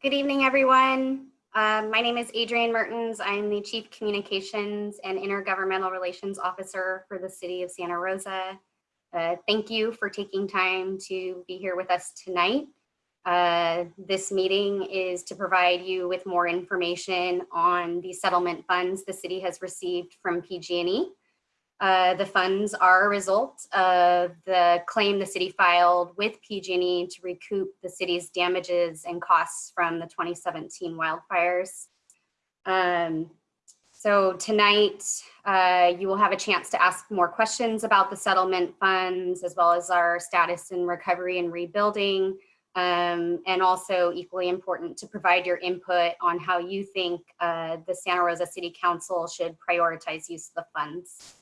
Good evening, everyone. Um, my name is Adrienne Mertens. I'm the Chief Communications and Intergovernmental Relations Officer for the City of Santa Rosa. Uh, thank you for taking time to be here with us tonight. Uh, this meeting is to provide you with more information on the settlement funds the city has received from PG&E. Uh, the funds are a result of the claim the city filed with PG&E to recoup the city's damages and costs from the 2017 wildfires. Um, so tonight, uh, you will have a chance to ask more questions about the settlement funds, as well as our status in recovery and rebuilding, um, and also equally important to provide your input on how you think uh, the Santa Rosa City Council should prioritize use of the funds.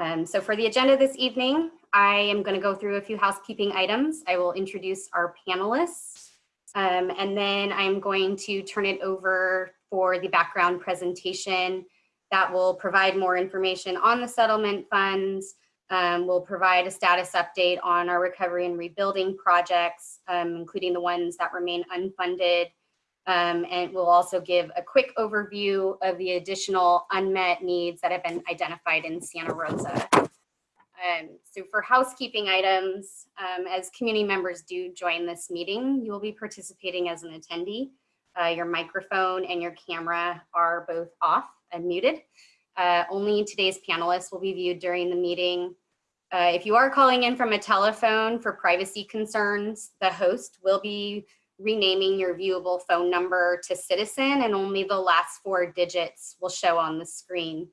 Um, so for the agenda this evening, I am going to go through a few housekeeping items. I will introduce our panelists, um, and then I'm going to turn it over for the background presentation that will provide more information on the settlement funds. Um, we'll provide a status update on our recovery and rebuilding projects, um, including the ones that remain unfunded um, and we'll also give a quick overview of the additional unmet needs that have been identified in Santa Rosa. Um, so for housekeeping items, um, as community members do join this meeting, you will be participating as an attendee. Uh, your microphone and your camera are both off and muted. Uh, only today's panelists will be viewed during the meeting. Uh, if you are calling in from a telephone for privacy concerns, the host will be renaming your viewable phone number to citizen and only the last four digits will show on the screen.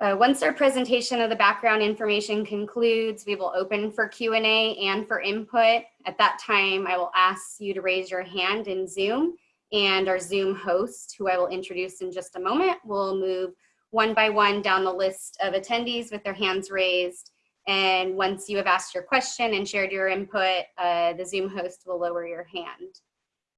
Uh, once our presentation of the background information concludes, we will open for Q&A and for input. At that time, I will ask you to raise your hand in Zoom and our Zoom host, who I will introduce in just a moment, will move one by one down the list of attendees with their hands raised and once you have asked your question and shared your input, uh, the Zoom host will lower your hand.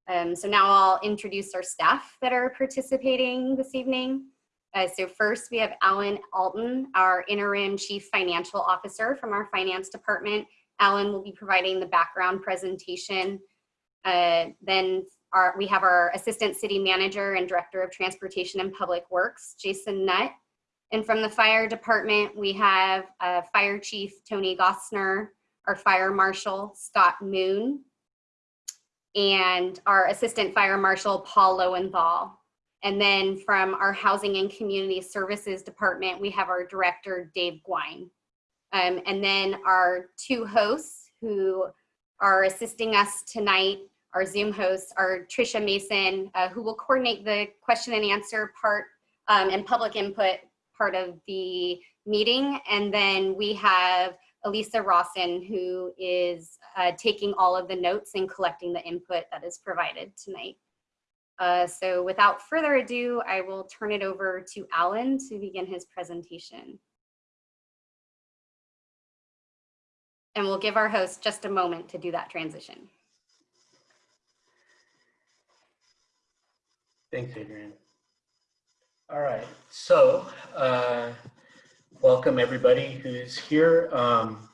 Um, so now I'll introduce our staff that are participating this evening. Uh, so first we have Alan Alton, our interim chief financial officer from our finance department. Alan will be providing the background presentation. Uh, then our, we have our assistant city manager and director of transportation and public works, Jason Nutt, and from the fire department, we have uh, Fire Chief Tony Gossner, our Fire Marshal Scott Moon, and our Assistant Fire Marshal Paul Lowenthal. And then from our Housing and Community Services Department, we have our Director Dave Gouin. Um, and then our two hosts who are assisting us tonight, our Zoom hosts, are Tricia Mason, uh, who will coordinate the question and answer part um, and public input part of the meeting. And then we have Elisa Rawson, who is uh, taking all of the notes and collecting the input that is provided tonight. Uh, so without further ado, I will turn it over to Alan to begin his presentation. And we'll give our host just a moment to do that transition. Thanks, Adrienne. All right, so uh, welcome everybody who's here. Um,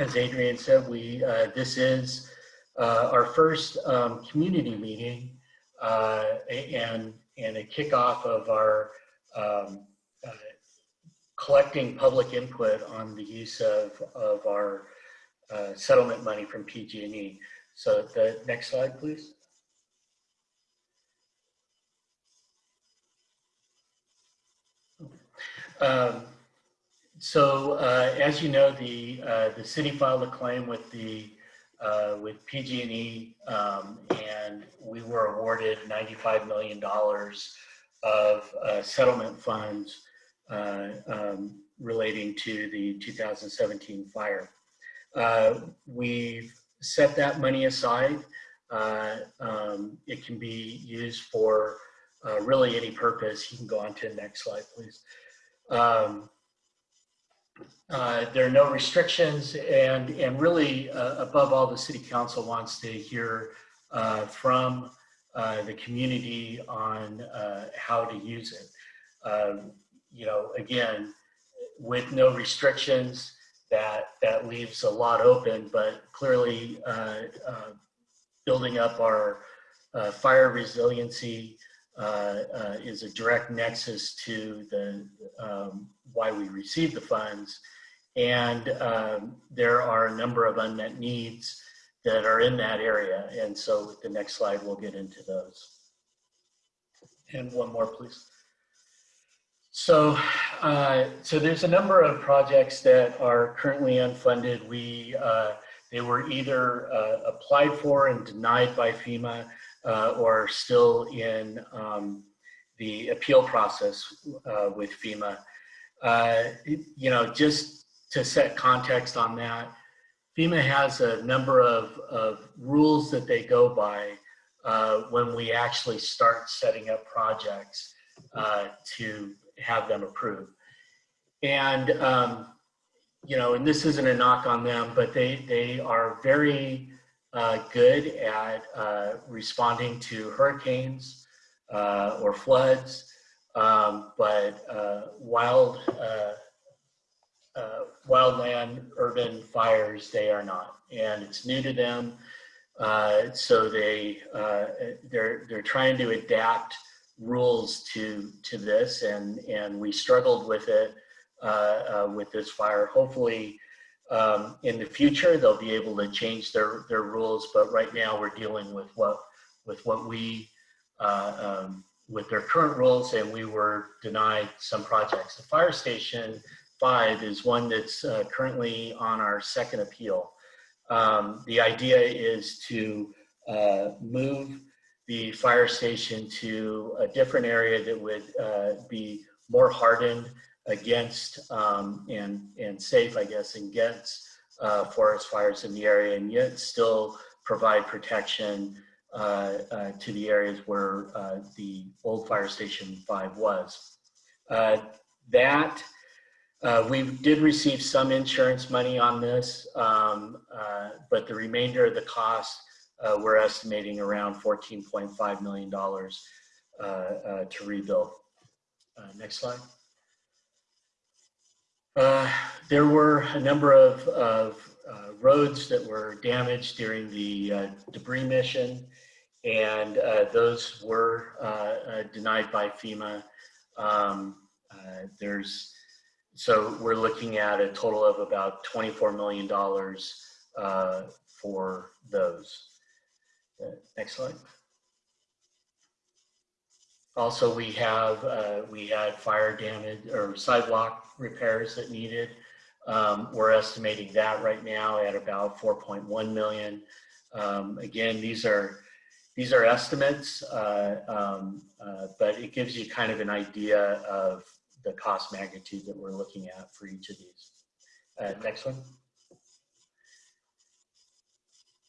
as Adrian said, we uh, this is uh, our first um, community meeting uh, and and a kickoff of our um, uh, collecting public input on the use of of our uh, settlement money from PG&E. So the next slide, please. Um, so uh, as you know, the uh, the city filed a claim with the uh, with PG&E, um, and we were awarded $95 million of uh, settlement funds uh, um, relating to the 2017 fire. Uh, we've set that money aside. Um, it can be used for really any purpose. You can go on to the next slide, please. Um, uh, there are no restrictions and, and really uh, above all the city council wants to hear uh, from uh, the community on uh, how to use it. Um, you know, again, with no restrictions, that, that leaves a lot open, but clearly uh, building up our fire resiliency is a direct nexus to the um, why we receive the funds. And um, there are a number of unmet needs that are in that area. And so with the next slide, we'll get into those. And one more, please. So, uh, so there's a number of projects that are currently unfunded. We, uh, they were either uh, applied for and denied by FEMA uh, or still in um, the appeal process uh, with FEMA. Uh, you know, just to set context on that, FEMA has a number of, of rules that they go by uh, when we actually start setting up projects uh, to have them approved. And, um, you know, and this isn't a knock on them, but they, they are very uh, good at uh, responding to hurricanes uh, or floods, um, but uh, wild, uh, uh, wildland urban fires, they are not. And it's new to them. so they, they're, they're trying to adapt rules to to this and and we struggled with it with this fire hopefully um, in the future they'll be able to change their their rules but right now we're dealing with what with what we uh, um, with their current rules and we were denied some projects. The fire station five is one that's uh, currently on our second appeal. Um, the idea is to uh, move the fire station to a different area that would uh, be more hardened against um, and, and safe, I guess, against uh, forest fires in the area and yet still provide protection uh, uh to the areas where uh, the old fire station 5 was. Uh, that we did receive some insurance money on this, um, but the remainder of the cost uh, we're estimating around $14.5 million uh, uh, to rebuild. Uh, next slide. Uh, there were a number of, of roads that were damaged during the debris mission, and those were denied by FEMA. Um, there's so we're looking at a total of about $24 million uh, for those. Uh, next slide. Also, we have uh, we had fire damage or sidewalk repairs that needed. Um, we're estimating that right now at about 4.1 million. Um, again, these are these are estimates, uh, um, uh, but it gives you kind of an idea of the cost magnitude that we're looking at for each of these. Uh, next one.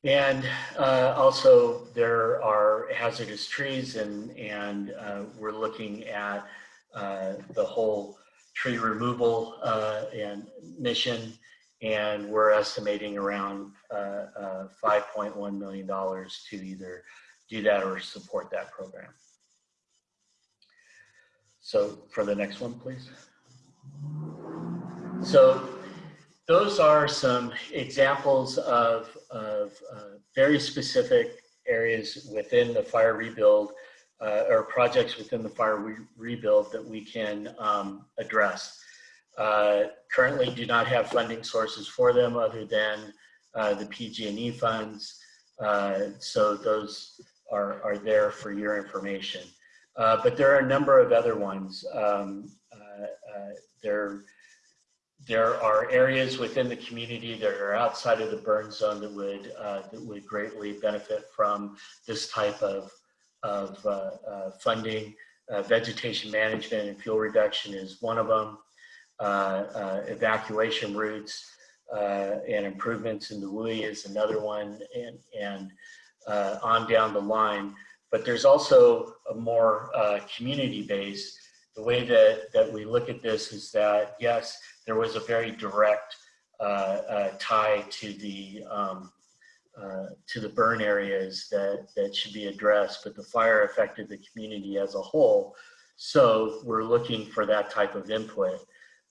And uh, also there are hazardous trees and, and uh, we're looking at uh, the whole tree removal uh, and mission and we're estimating around uh, uh, $5.1 million to either do that or support that program. So for the next one, please. So those are some examples of, of uh, very specific areas within the fire rebuild uh, or projects within the fire re rebuild that we can um, address. Uh, currently do not have funding sources for them other than uh, the PG&E funds. Uh, so those are, are there for your information. Uh, but there are a number of other ones. Um, there there are areas within the community that are outside of the burn zone that would uh, that would greatly benefit from this type of of uh, uh, funding. Uh, vegetation management and fuel reduction is one of them. Uh, uh, evacuation routes and improvements in the WUI is another one, and and on down the line. But there's also a more community based. The way that that we look at this is that yes there was a very direct uh, uh, tie to the um, uh, to the burn areas that that should be addressed, but the fire affected the community as a whole. So we're looking for that type of input,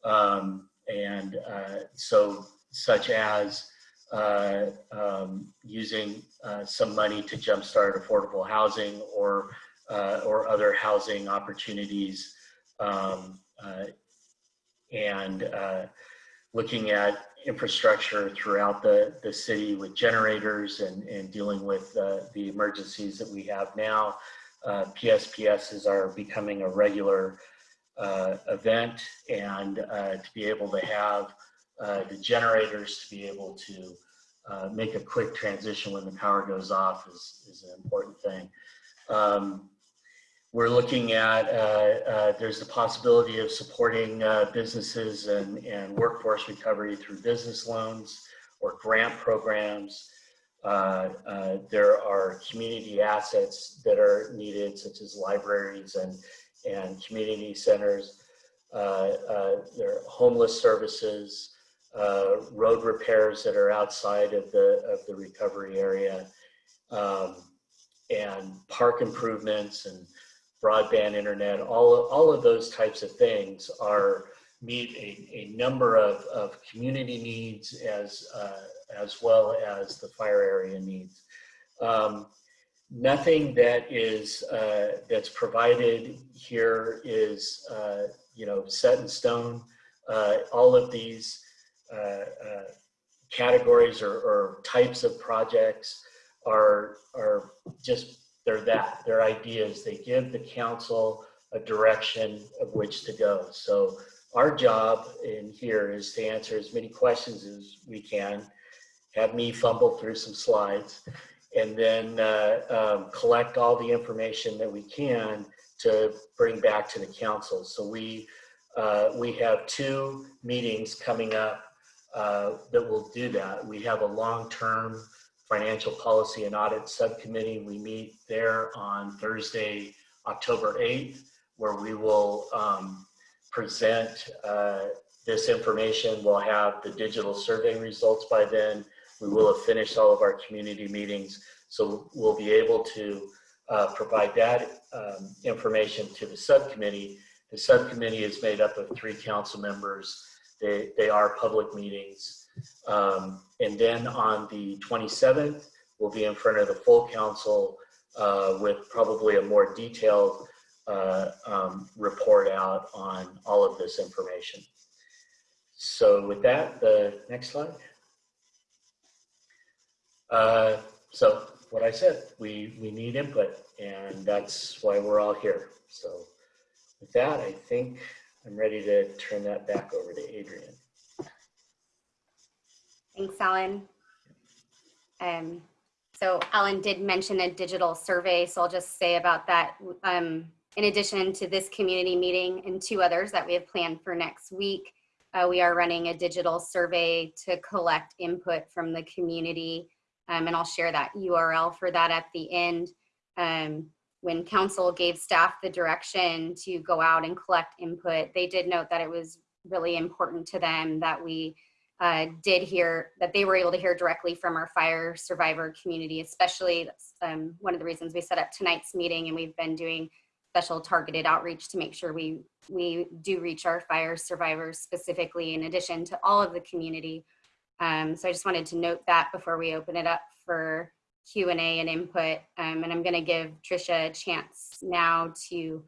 um, and uh, so such as uh, um, using uh, some money to jumpstart affordable housing or or other housing opportunities, um, and uh, looking at infrastructure throughout the, the city with generators and, and dealing with uh, the emergencies that we have now. Uh, PSPSs are becoming a regular uh, event and uh, to be able to have uh, the generators to be able to uh, make a quick transition when the power goes off is, is an important thing. Um, we're looking at, uh, uh, there's the possibility of supporting uh, businesses and, and workforce recovery through business loans or grant programs. Uh, uh, there are community assets that are needed, such as libraries and, and community centers. Uh, there are homeless services, road repairs that are outside of the, of the recovery area, um, and park improvements and broadband internet, all of, all of those types of things are meet a, a number of, of community needs as, uh, as well as the fire area needs. Um, nothing that is, uh, that's provided here is, uh, you know, set in stone. Uh, all of these uh, uh, categories or, or types of projects are, are just they're that, they're ideas. They give the council a direction of which to go. So our job in here is to answer as many questions as we can, have me fumble through some slides, and then uh, um, collect all the information that we can to bring back to the council. So we, uh, we have two meetings coming up uh, that will do that. We have a long-term Financial Policy and Audit Subcommittee. We meet there on Thursday, October 8th, where we will um, present uh, this information. We'll have the digital survey results by then. We will have finished all of our community meetings. So we'll be able to uh, provide that um, information to the subcommittee. The subcommittee is made up of three council members. They, they are public meetings. Um, and then on the 27th, we'll be in front of the full council uh, with probably a more detailed uh, um, report out on all of this information. So with that, the next slide. Uh, so what I said, we, we need input and that's why we're all here. So with that, I think I'm ready to turn that back over to Adrian. Thanks, Alan. Um, so Alan did mention a digital survey, so I'll just say about that. Um, in addition to this community meeting and two others that we have planned for next week, uh, we are running a digital survey to collect input from the community. Um, and I'll share that URL for that at the end. Um, when council gave staff the direction to go out and collect input, they did note that it was really important to them that we uh, did hear that they were able to hear directly from our fire survivor community, especially that's um, one of the reasons we set up tonight's meeting and we've been doing special targeted outreach to make sure we, we do reach our fire survivors specifically in addition to all of the community. Um, so I just wanted to note that before we open it up for Q&A and input. Um, and I'm gonna give Trisha a chance now to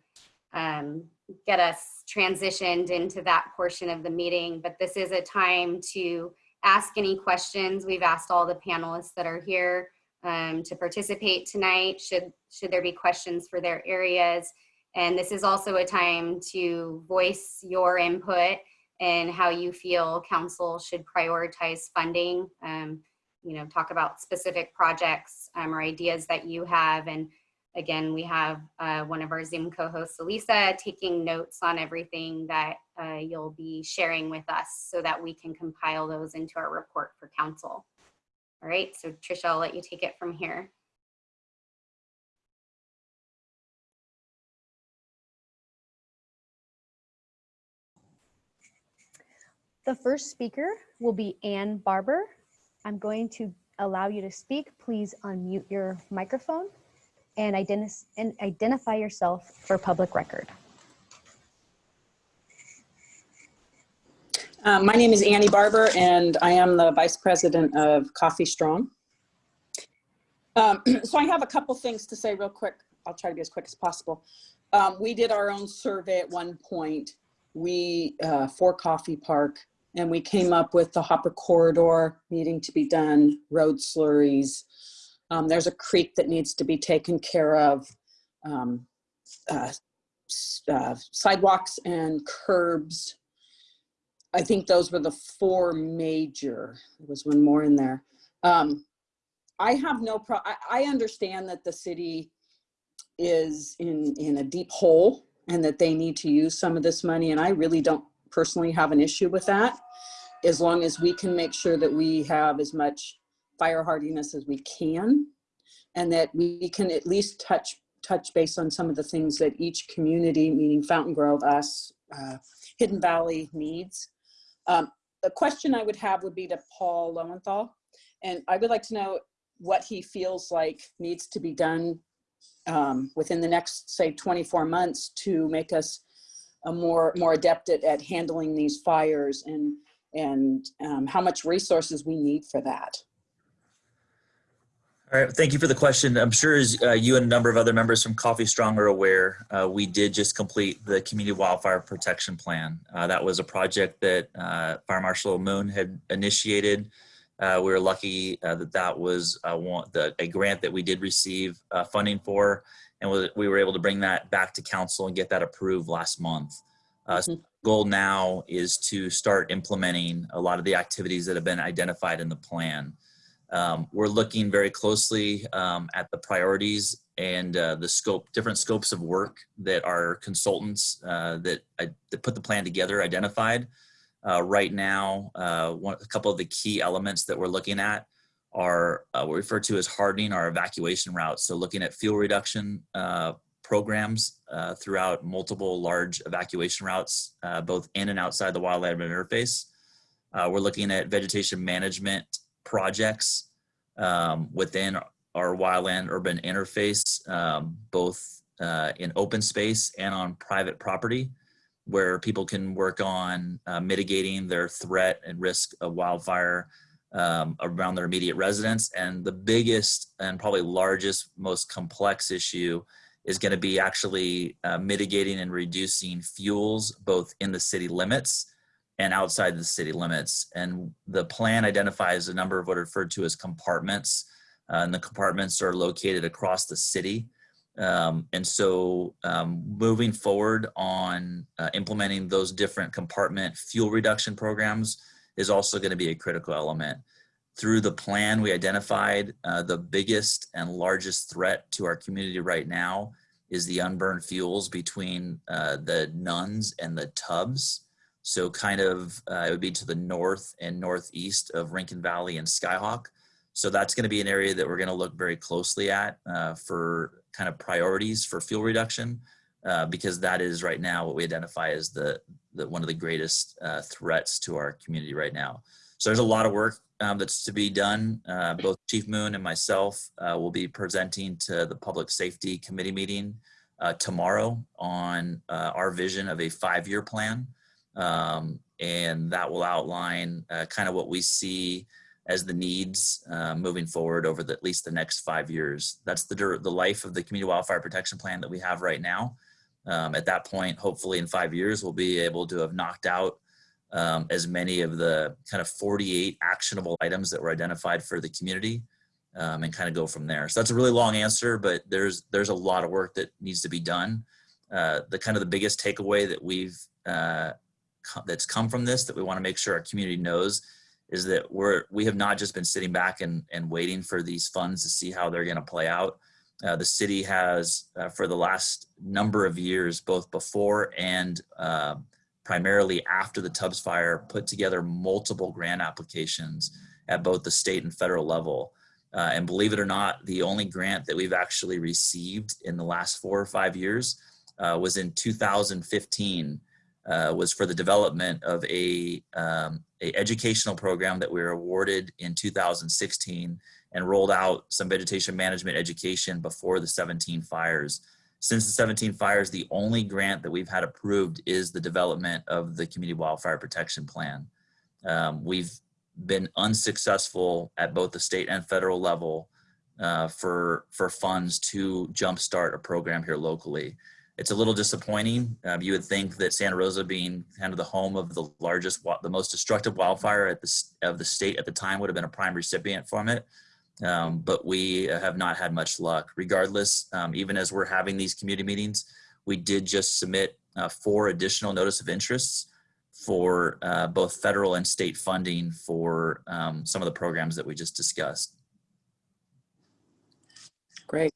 um, get us transitioned into that portion of the meeting, but this is a time to ask any questions. We've asked all the panelists that are here um, to participate tonight, should, should there be questions for their areas. And this is also a time to voice your input and how you feel council should prioritize funding. Um, you know, talk about specific projects um, or ideas that you have and Again, we have uh, one of our Zoom co-hosts, Elisa, taking notes on everything that uh, you'll be sharing with us so that we can compile those into our report for council. All right, so Trisha, I'll let you take it from here. The first speaker will be Ann Barber. I'm going to allow you to speak. Please unmute your microphone and, identi and identify yourself for public record. Um, my name is Annie Barber, and I am the Vice President of Coffey Strong. Um, so I have a couple things to say real quick. I'll try to be as quick as possible. Um, we did our own survey at one point. We, uh, for Coffey Park, and we came up with the Hopper Corridor needing to be done, road slurries. Um, there's a creek that needs to be taken care of. Um, uh, uh, sidewalks and curbs. I think those were the four major, there was one more in there. Um, I have no pro, I, I understand that the city is in, in a deep hole and that they need to use some of this money. And I really don't personally have an issue with that. As long as we can make sure that we have as much fire hardiness as we can. And that we can at least touch, touch base on some of the things that each community, meaning Fountaingrove, us, uh, Hidden Valley needs. Um, the question I would have would be to Paul Lowenthal. And I would like to know what he feels like needs to be done um, within the next, say, 24 months to make us a more, more adept at, at handling these fires and, and um, how much resources we need for that. All right, thank you for the question. I'm sure as uh, you and a number of other members from Coffey Strong are aware, uh, we did just complete the Community Wildfire Protection Plan. Uh, that was a project that uh, Fire Marshal Moon had initiated. Uh, we were lucky uh, that that was uh, one, the, a grant that we did receive uh, funding for, and we, we were able to bring that back to council and get that approved last month. Uh, so Mhm. goal now is to start implementing a lot of the activities that have been identified in the plan. Um, we're looking very closely um, at the priorities and uh, the scope, different scopes of work that our consultants uh, that, I, that put the plan together identified. Uh, right now, uh, one, a couple of the key elements that we're looking at are uh, what we refer to as hardening our evacuation routes. So looking at fuel reduction uh, programs throughout multiple large evacuation routes, both in and outside the wildland interface. We're looking at vegetation management projects um, within our wildland urban interface, um, both uh, in open space and on private property, where people can work on uh, mitigating their threat and risk of wildfire um, around their immediate residence. And the biggest and probably largest, most complex issue is going to be actually uh, mitigating and reducing fuels both in the city limits and outside the city limits. And the plan identifies a number of what are referred to as compartments. Uh, and the compartments are located across the city. Um, and so um, moving forward on uh, implementing those different compartment fuel reduction programs is also going to be a critical element. Through the plan, we identified uh, the biggest and largest threat to our community right now is the unburned fuels between uh, the nuns and the Tubbs. So kind of, uh, it would be to the north and northeast of Rincon Valley and Skyhawk. So that's going to be an area that we're going to look very closely at uh, for kind of priorities for fuel reduction, uh, because that is right now what we identify as the, the one of the greatest uh, threats to our community right now. So there's a lot of work um, that's to be done. Uh, both Chief Moon and myself uh, will be presenting to the Public Safety Committee meeting tomorrow on our vision of a five-year plan. Um, and that will outline uh, kind of what we see as the needs uh, moving forward over the, at least the next five years. That's the, the life of the Community Wildfire Protection Plan that we have right now. Um, at that point, hopefully in five years, we'll be able to have knocked out um, as many of the kind of 48 actionable items that were identified for the community um, and kind of go from there. So that's a really long answer, but there's there's a lot of work that needs to be done. Uh, the kind of the biggest takeaway that we've uh, that's come from this that we want to make sure our community knows is that we're we have not just been sitting back and, and waiting for these funds to see how they're going to play out. Uh, the city has, uh, for the last number of years, both before and uh, primarily after the Tubbs fire, put together multiple grant applications at both the state and federal level. Uh, and believe it or not, the only grant that we've actually received in the last four or five years uh, was in 2015 uh, was for the development of a, um, a educational program that we were awarded in 2016 and rolled out some vegetation management education before the 17 fires. Since the 17 fires, the only grant that we've had approved is the development of the Community Wildfire Protection Plan. Um, we've been unsuccessful at both the state and federal level uh, for for funds to jumpstart a program here locally. It's a little disappointing. Um, you would think that Santa Rosa, being kind of the home of the largest, the most destructive wildfire at the of the state at the time, would have been a prime recipient from it. Um, but we have not had much luck. Regardless, um, even as we're having these community meetings, we did just submit uh, four additional notice of interests for uh, both federal and state funding for um, some of the programs that we just discussed. Great.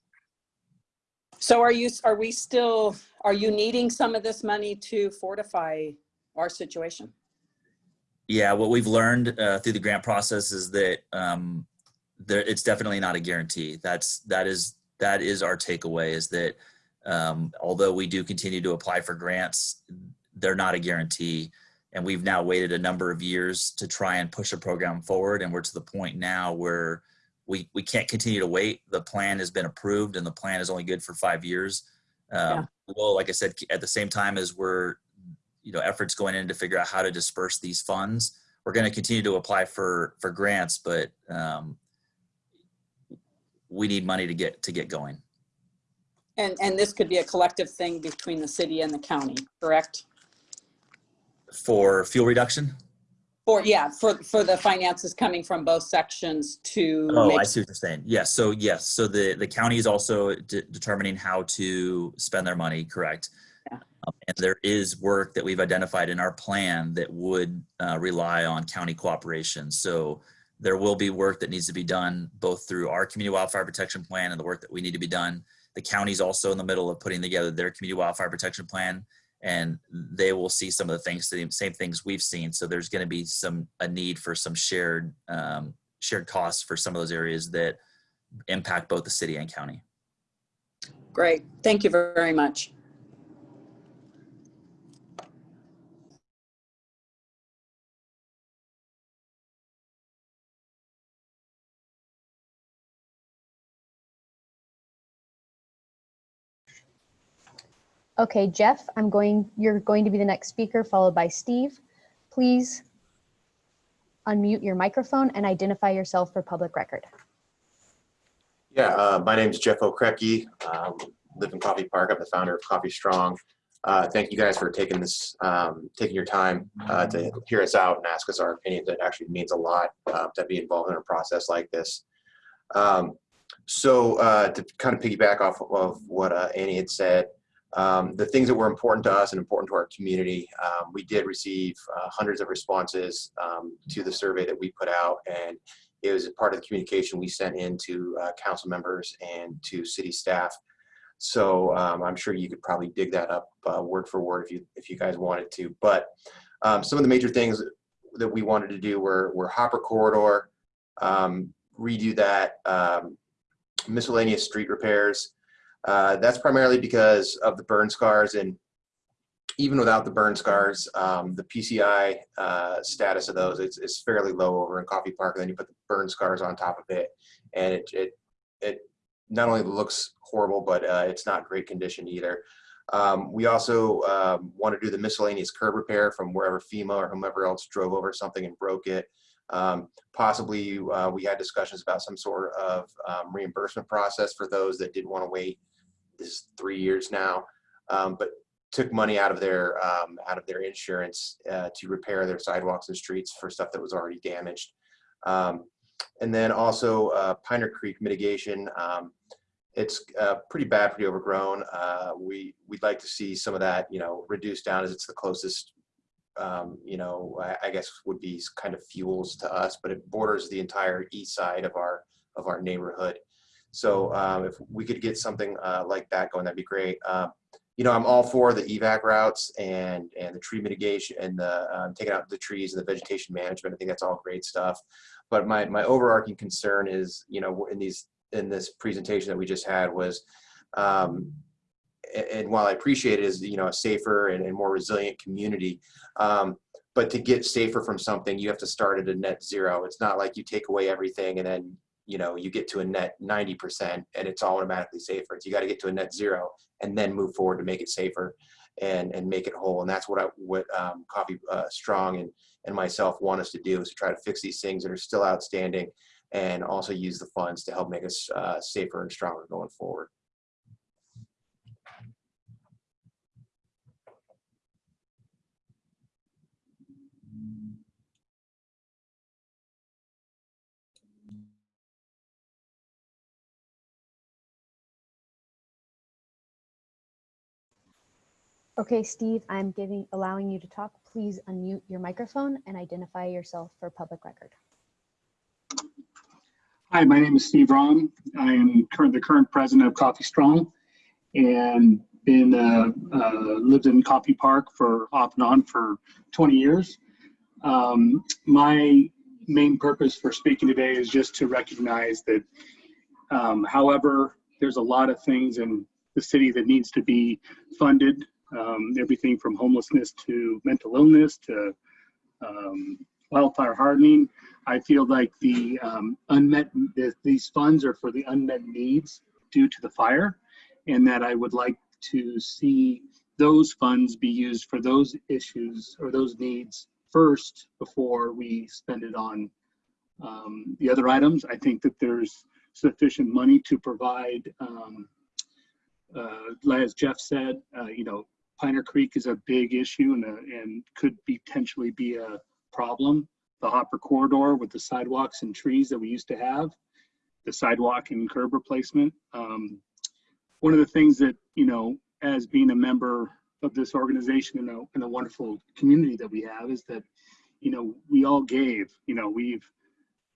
So are you, are we still, are you needing some of this money to fortify our situation? Yeah, what we've learned uh, through the grant process is that um, there, it's definitely not a guarantee. That's that is that is our takeaway is that um, although we do continue to apply for grants, they're not a guarantee. And we've now waited a number of years to try and push a program forward, and we're to the point now where we we can't continue to wait. The plan has been approved, and the plan is only good for five years. Um, Well, like I said, at the same time as we're you know efforts going in to figure out how to disperse these funds we're going to continue to apply for for grants but um, we need money to get to get going And, and this could be a collective thing between the city and the county, correct? for fuel reduction Or, yeah, for, for the finances coming from both sections to oh i see what you're saying. Yes so yes so the the county is also de- determining how to spend their money correct? Yeah. Um, and there is work that we've identified in our plan that would uh, rely on county cooperation. So there will be work that needs to be done both through our community wildfire protection plan and the work that we need to be done. The county's also in the middle of putting together their community wildfire protection plan and they will see some of the things the same things we've seen. So there's going to be some a need for some shared um, shared costs for some of those areas that impact both the city and county. Great, thank you very much. Okay, Jeff, I'm going, you're going to be the next speaker, followed by Steve. Please unmute your microphone and identify yourself for public record. Yeah, uh, my name is Jeff Okrepkie. Um, live in Coffey Park. I'm the founder of Coffey Strong. Uh, thank you guys for taking this, um, taking your time uh, to hear us out and ask us our opinions. It actually means a lot uh, to be involved in a process like this. Um, so uh, to kind of piggyback off of what uh, Annie had said, um, the things that were important to us and important to our community, um, we did receive uh, hundreds of responses um, to the survey that we put out, and it was a part of the communication we sent in to uh, council members and to city staff. So um, I'm sure you could probably dig that up uh, word for word if you if you guys wanted to. But um, some of the major things that we wanted to do were were Hopper corridor, um, redo that, miscellaneous street repairs. Uh, that's primarily because of the burn scars and even without the burn scars, um, the PCI uh, status of those is, fairly low over in Coffey Park. And then you put the burn scars on top of it, and it it, it not only looks horrible, but uh, it's not great condition either. Um, we also um, want to do the miscellaneous curb repair from wherever FEMA or whomever else drove over something and broke it. Um, possibly, uh, we had discussions about some sort of um, reimbursement process for those that didn't want to wait. Is three years now, um, but took money out of their um, out of their insurance uh, to repair their sidewalks and streets for stuff that was already damaged. Um, and then also uh, Piner Creek mitigation. Um, it's uh, pretty badly overgrown. Uh, we we'd like to see some of that, you know, reduced down as it's the closest. Um, you know, I, I guess would be kind of fuels to us, but it borders the entire east side of our of our neighborhood. So um, if we could get something uh, like that going, that'd be great. Uh, you know, I'm all for the evac routes and and the tree mitigation and the um, taking out the trees and the vegetation management. I think that's all great stuff. But my my overarching concern is, you know, in these in this presentation that we just had was, um, and, while I appreciate it is you know a safer and, and more resilient community, um, but to get safer from something, you have to start at a net zero. It's not like you take away everything and then you know, you get to a net 90% and it's automatically safer. You got to get to a net zero and then move forward to make it safer and, and make it whole. And that's what I, what um, Coffey uh, Strong and, and myself want us to do is to try to fix these things that are still outstanding and also use the funds to help make us uh, safer and stronger going forward. Okay, Steve, I'm giving, allowing you to talk. Please unmute your microphone and identify yourself for public record. Hi, my name is Steve Rom. I am current, the current president of Coffey Strong and been, uh, uh, lived in Coffey Park for off and on for 20 years. Um, my main purpose for speaking today is just to recognize that, um, however, there's a lot of things in the city that needs to be funded. Um, everything from homelessness to mental illness to um, wildfire hardening. I feel like the um, unmet, th- these funds are for the unmet needs due to the fire, and that I would like to see those funds be used for those issues or those needs first before we spend it on um, the other items. I think that there's sufficient money to provide, um, uh, as Jeff said, uh, you know, Piner Creek is a big issue and, a, and could potentially be a problem the Hopper corridor with the sidewalks and trees that we used to have, the sidewalk and curb replacement. Um, one of the things that, you know, as being a member of this organization and a, and a wonderful community that we have is that, you know, we all gave, you know, we've,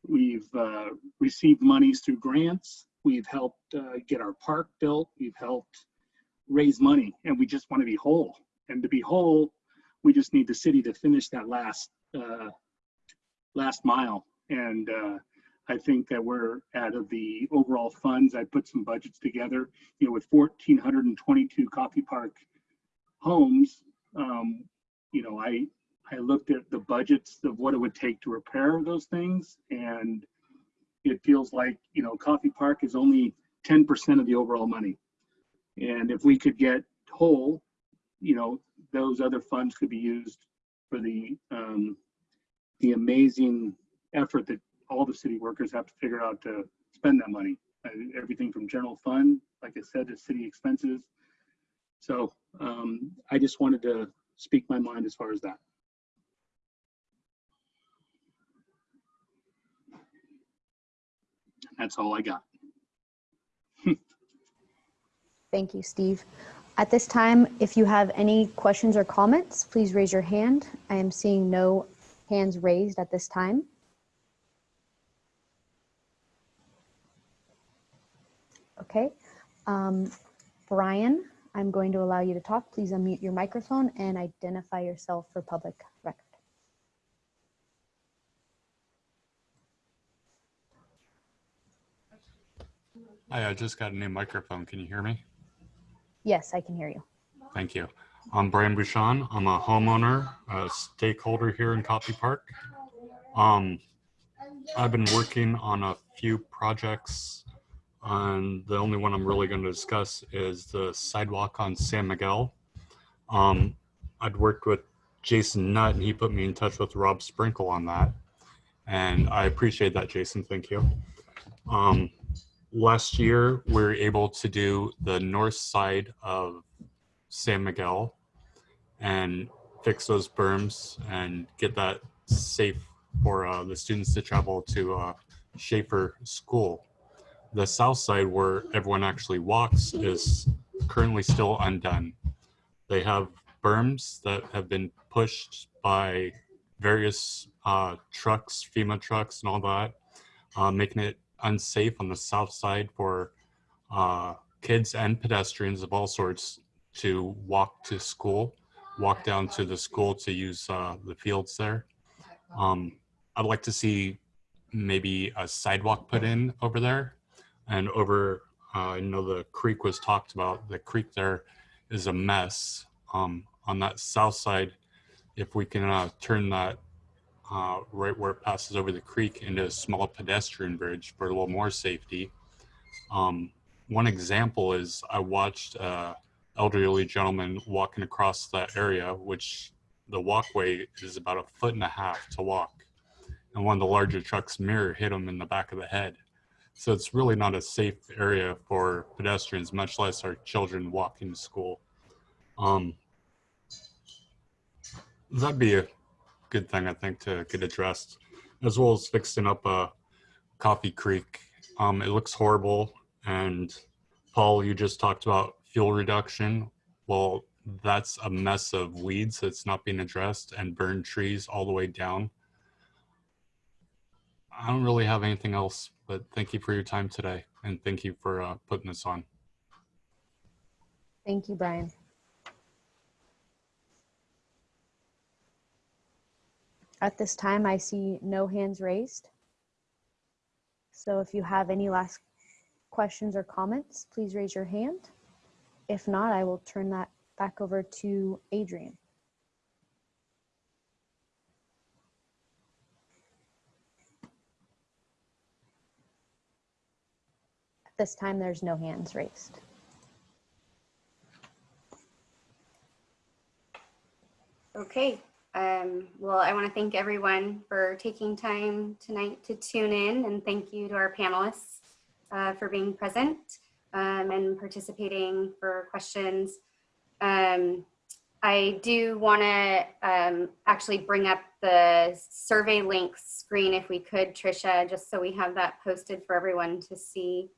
we've uh, received monies through grants. We've helped uh, get our park built. We've helped raise money and we just want to be whole. And to be whole, we just need the city to finish that last uh, last mile. And uh, I think that we're out of the overall funds. I put some budgets together, you know, with 1,422 Coffey Park homes. Um, you know, I I looked at the budgets of what it would take to repair those things, and it feels like you know, Coffey Park is only 10% of the overall money. And if we could get whole, you know, those other funds could be used for the um, the amazing effort that all the city workers have to figure out to spend that money. Uh, everything from general fund, like I said, to city expenses. So um, I just wanted to speak my mind as far as that. That's all I got. Thank you, Steve. At this time, if you have any questions or comments, please raise your hand. I am seeing no hands raised at this time. Okay. Um, Brian, I'm going to allow you to talk. Please unmute your microphone and identify yourself for public record. Hi, I just got a new microphone. Can you hear me? Yes, I can hear you. Thank you. I'm Brian Bouchon. I'm a homeowner, a stakeholder here in Coffey Park. Um, I've been working on a few projects, and the only one I'm really going to discuss is the sidewalk on San Miguel. Um, I'd worked with Jason Nutt, and he put me in touch with Rob Sprinkle on that, and I appreciate that, Jason. Thank you. Um, last year, we were able to do the north side of San Miguel and fix those berms and get that safe for uh, the students to travel to uh, Schaefer School. The south side where everyone actually walks is currently still undone. They have berms that have been pushed by various uh, trucks, FEMA trucks and all that, uh, making it unsafe on the south side for uh, kids and pedestrians of all sorts to walk to school, walk down to the school to use uh, the fields there. Um, I'd like to see maybe a sidewalk put in over there and over, uh, I know the creek was talked about, the creek there is a mess. Um, on that south side, if we can uh, turn that uh, right where it passes over the creek into a small pedestrian bridge for a little more safety. Um, one example is I watched a elderly gentleman walking across that area, which the walkway is about a foot and a half to walk. And one of the larger trucks mirror hit him in the back of the head. So it's really not a safe area for pedestrians, much less our children walking to school. Um, that'd be a good thing, I think, to get addressed, as well as fixing up a Coffey Creek. Um, it looks horrible. And Paul, you just talked about fuel reduction. Well, that's a mess of weeds that's not being addressed and burned trees all the way down. I don't really have anything else, but thank you for your time today and thank you for uh, putting this on. Thank you, Brian. At this time, I see no hands raised. So if you have any last questions or comments, please raise your hand. If not, I will turn that back over to Adrian. At this time, there's no hands raised. Okay, um, well, I want to thank everyone for taking time tonight to tune in and thank you to our panelists uh, for being present um, and participating for questions. Um, I do want to um, actually bring up the survey link screen if we could, Trisha, just so we have that posted for everyone to see.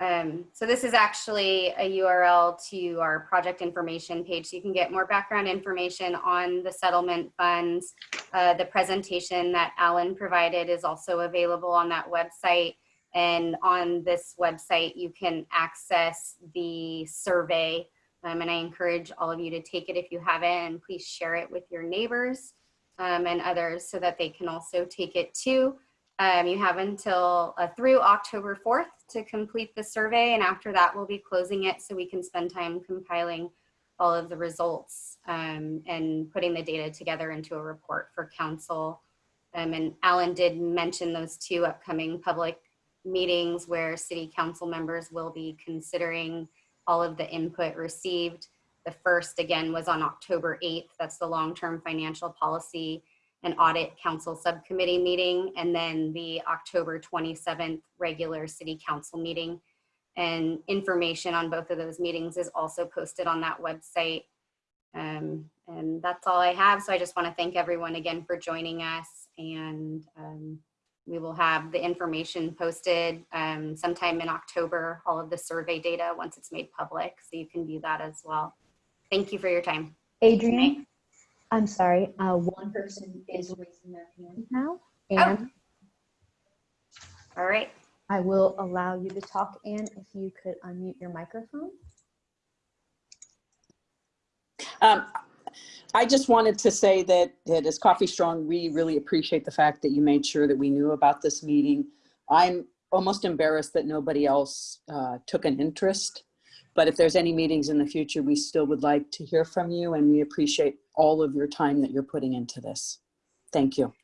Um, so this is actually a URL to our project information page. So you can get more background information on the settlement funds. Uh, the presentation that Alan provided is also available on that website. And on this website, you can access the survey. Um, and I encourage all of you to take it if you haven't, and please share it with your neighbors um, and others so that they can also take it too. Um, you have until uh, through October 4th to complete the survey. And after that, we'll be closing it so we can spend time compiling all of the results um, and putting the data together into a report for council. Um, and Alan did mention those two upcoming public meetings where city council members will be considering all of the input received. The first, again, was on October 8th. That's the long-term financial policy an audit council subcommittee meeting, and then the October 27th regular city council meeting. And information on both of those meetings is also posted on that website. Um, and that's all I have. So I just want to thank everyone again for joining us. And um, we will have the information posted um, sometime in October, all of the survey data once it's made public. So you can view that as well. Thank you for your time. Adrian, I'm sorry, uh, one person is raising their hand now. And All right. I will allow you to talk, Anne, if you could unmute your microphone. Um, I just wanted to say that, that as Coffey Strong, we really appreciate the fact that you made sure that we knew about this meeting. I'm almost embarrassed that nobody else uh, took an interest. But if there's any meetings in the future, we still would like to hear from you and we appreciate all of your time that you're putting into this. Thank you.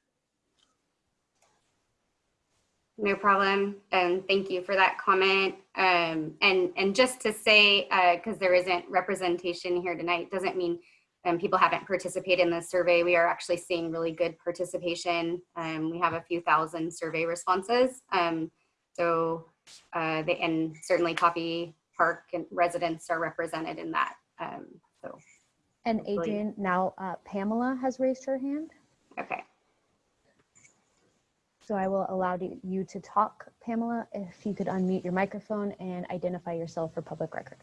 No problem. And thank you for that comment. Um, and, and just to say, because there isn't representation here tonight, doesn't mean um, people haven't participated in the survey. We are actually seeing really good participation. Um, we have a few thousand survey responses. Um, so, uh, they, and certainly Coffey Park and residents are represented in that. Um, so, And Adrian, now uh, Pamela has raised her hand. okay. So I will allow you to talk, Pamela, if you could unmute your microphone and identify yourself for public record.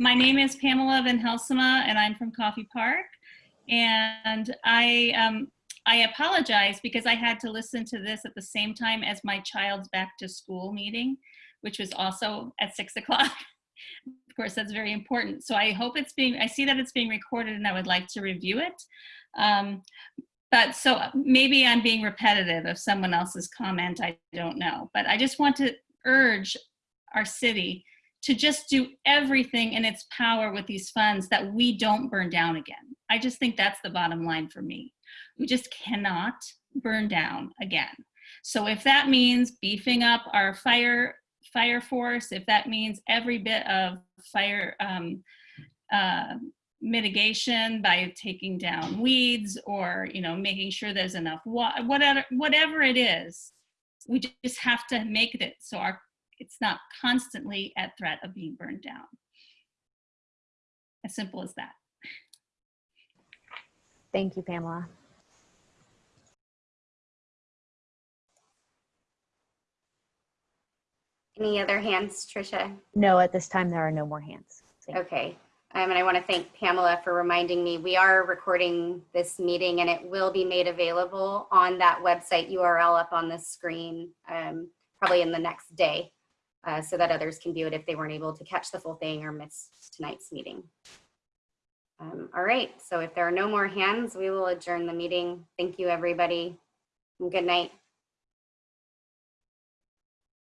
My name is Pamela Van Helsema, and I'm from Coffey Park. And I, um, I apologize because I had to listen to this at the same time as my child's back to school meeting, which was also at six o'clock. of course, that's very important. So I hope it's being, I see that it's being recorded and I would like to review it. Um, but so maybe I'm being repetitive of someone else's comment, I don't know. But I just want to urge our city to just do everything in its power with these funds that we don't burn down again. I just think that's the bottom line for me. We just cannot burn down again. So if that means beefing up our fire fire force, if that means every bit of fire um, uh, mitigation by taking down weeds or you know making sure there's enough water, whatever whatever it is, we just have to make it so our it's not constantly at threat of being burned down. As simple as that. Thank you, Pamela. Any other hands, Tricia? No, at this time, there are no more hands. Thank. Okay, um, and I want to thank Pamela for reminding me, we are recording this meeting and it will be made available on that website URL up on the screen, um, probably in the next day, uh, so that others can view it if they weren't able to catch the full thing or miss tonight's meeting. Um, all right, so if there are no more hands, we will adjourn the meeting. Thank you, everybody, and good night.